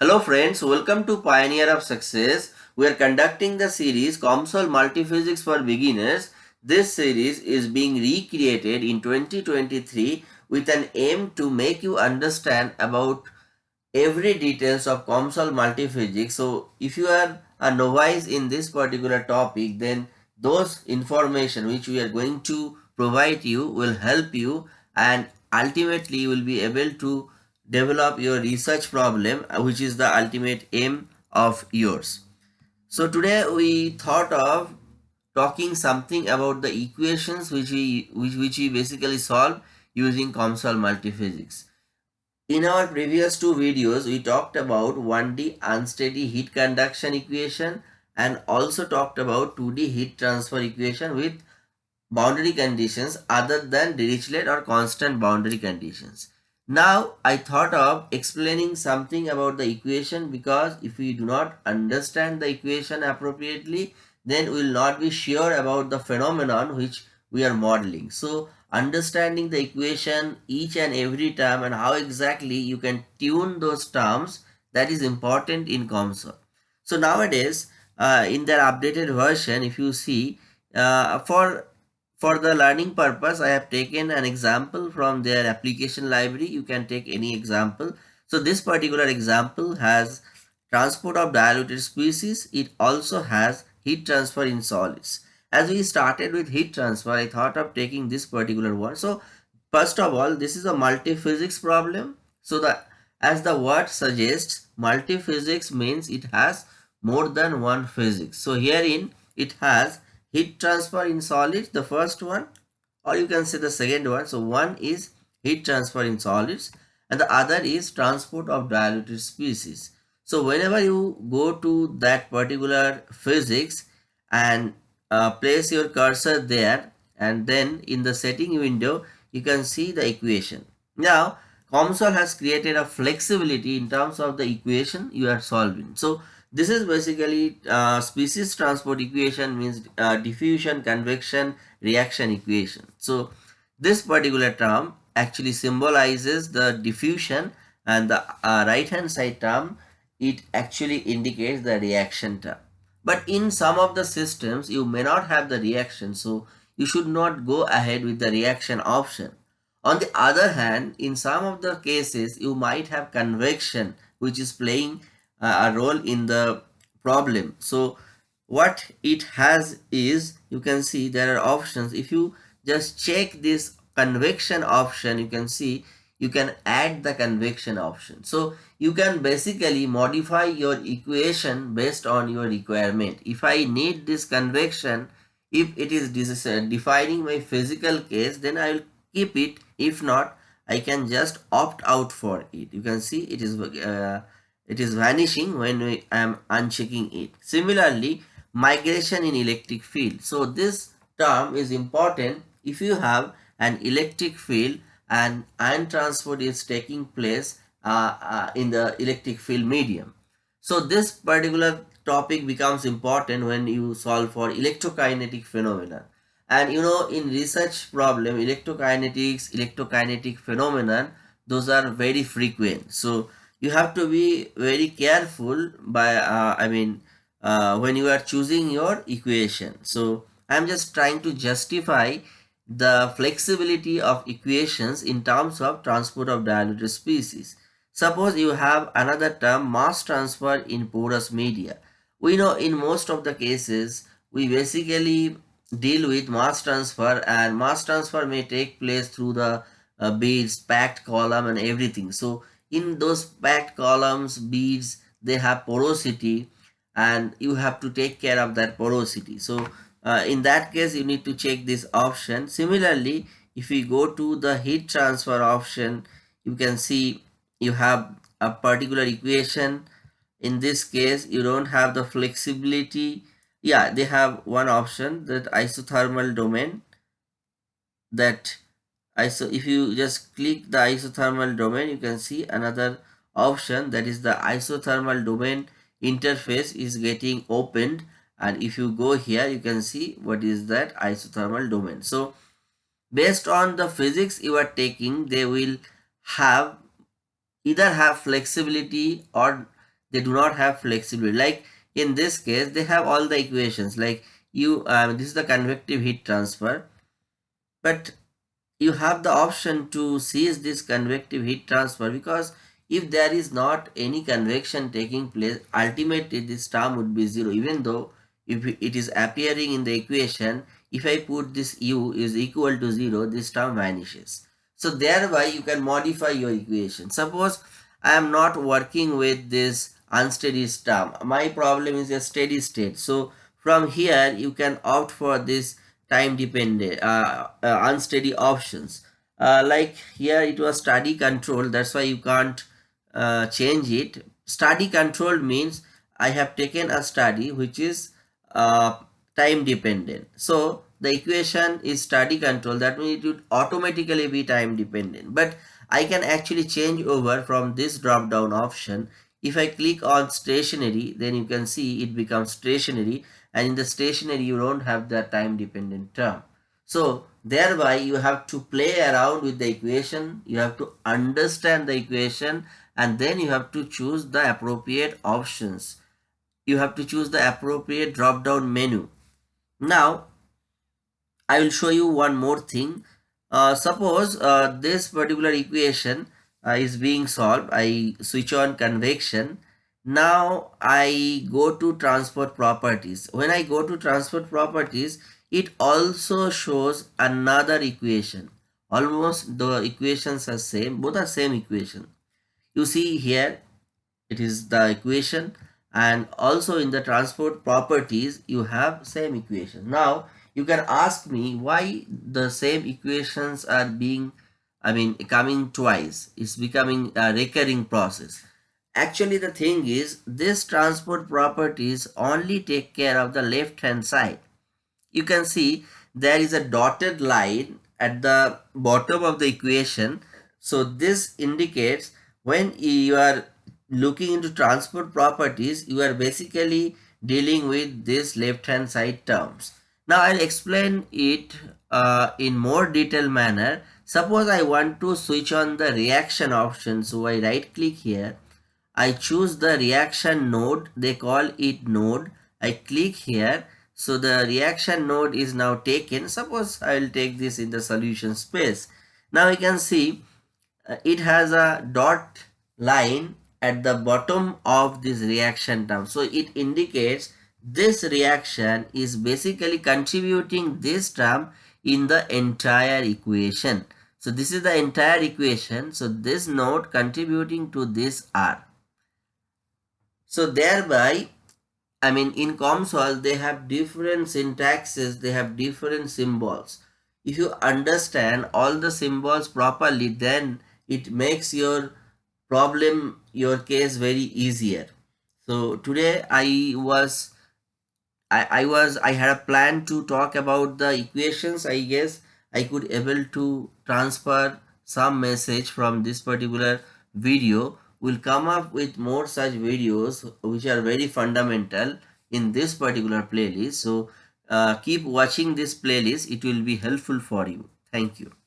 Hello friends, welcome to Pioneer of Success. We are conducting the series COMSOL Multiphysics for Beginners. This series is being recreated in 2023 with an aim to make you understand about every details of COMSOL Multiphysics. So if you are a novice in this particular topic, then those information which we are going to provide you will help you and ultimately you will be able to develop your research problem uh, which is the ultimate aim of yours. So today we thought of talking something about the equations which we which, which we basically solve using COMSOL multiphysics. In our previous two videos we talked about 1D unsteady heat conduction equation and also talked about 2D heat transfer equation with boundary conditions other than Dirichlet or constant boundary conditions. Now I thought of explaining something about the equation because if we do not understand the equation appropriately then we will not be sure about the phenomenon which we are modeling. So understanding the equation each and every term and how exactly you can tune those terms that is important in COMSOL. So nowadays uh, in their updated version if you see uh, for for the learning purpose, I have taken an example from their application library. You can take any example. So this particular example has transport of diluted species. It also has heat transfer in solids. As we started with heat transfer, I thought of taking this particular one. So first of all, this is a multi-physics problem. So the as the word suggests, multi-physics means it has more than one physics. So herein it has heat transfer in solids the first one or you can say the second one. So one is heat transfer in solids and the other is transport of diluted species. So whenever you go to that particular physics and uh, place your cursor there and then in the setting window you can see the equation. Now COMSOL has created a flexibility in terms of the equation you are solving. So this is basically uh, species transport equation means uh, diffusion, convection, reaction equation. So this particular term actually symbolizes the diffusion and the uh, right hand side term it actually indicates the reaction term. But in some of the systems you may not have the reaction so you should not go ahead with the reaction option. On the other hand in some of the cases you might have convection which is playing a role in the problem. So what it has is you can see there are options. If you just check this convection option you can see you can add the convection option. So you can basically modify your equation based on your requirement. If i need this convection if it is defining my physical case then i will keep it. If not i can just opt out for it. You can see it is uh, it is vanishing when I am unchecking it. Similarly, migration in electric field. So this term is important if you have an electric field and ion transport is taking place uh, uh, in the electric field medium. So this particular topic becomes important when you solve for electrokinetic phenomena. And you know in research problem electrokinetics, electrokinetic phenomenon those are very frequent. So you have to be very careful by uh, I mean uh, when you are choosing your equation. So I'm just trying to justify the flexibility of equations in terms of transport of diluted species. Suppose you have another term mass transfer in porous media. We know in most of the cases we basically deal with mass transfer and mass transfer may take place through the uh, beads, packed column and everything. So in those packed columns beads they have porosity and you have to take care of that porosity. So uh, in that case you need to check this option. Similarly if we go to the heat transfer option you can see you have a particular equation. In this case you don't have the flexibility. Yeah they have one option that isothermal domain that iso if you just click the isothermal domain you can see another option that is the isothermal domain interface is getting opened. And if you go here you can see what is that isothermal domain. So based on the physics you are taking they will have either have flexibility or they do not have flexibility. Like in this case they have all the equations. Like you um, this is the convective heat transfer. But you have the option to cease this convective heat transfer because if there is not any convection taking place ultimately this term would be zero. Even though if it is appearing in the equation if I put this u is equal to 0 this term vanishes. So thereby you can modify your equation. Suppose I am not working with this unsteady term. My problem is a steady state. So from here you can opt for this time dependent uh, uh, unsteady options. Uh, like here it was study control that's why you can't uh, change it. Study control means I have taken a study which is uh, time dependent. So the equation is study control that means it would automatically be time dependent. But I can actually change over from this drop down option if I click on stationary then you can see it becomes stationary and in the stationary you don't have the time dependent term. So thereby you have to play around with the equation, you have to understand the equation and then you have to choose the appropriate options. You have to choose the appropriate drop down menu. Now I will show you one more thing. Uh, suppose uh, this particular equation uh, is being solved. I switch on convection now I go to transport properties. When I go to transport properties, it also shows another equation. Almost the equations are same, both are same equation. You see here, it is the equation and also in the transport properties, you have same equation. Now, you can ask me why the same equations are being, I mean, coming twice. It's becoming a recurring process Actually, the thing is, this transport properties only take care of the left hand side. You can see there is a dotted line at the bottom of the equation. So this indicates when you are looking into transport properties, you are basically dealing with this left hand side terms. Now I'll explain it uh, in more detailed manner. Suppose I want to switch on the reaction option. So I right click here I choose the reaction node. They call it node. I click here. So the reaction node is now taken. Suppose I will take this in the solution space. Now you can see uh, it has a dot line at the bottom of this reaction term. So it indicates this reaction is basically contributing this term in the entire equation. So this is the entire equation. So this node contributing to this R. So thereby, I mean in COMSOL, they have different syntaxes, they have different symbols. If you understand all the symbols properly, then it makes your problem, your case very easier. So today I was, I, I was, I had a plan to talk about the equations. I guess. I could able to transfer some message from this particular video. Will come up with more such videos which are very fundamental in this particular playlist. So uh, keep watching this playlist. It will be helpful for you. Thank you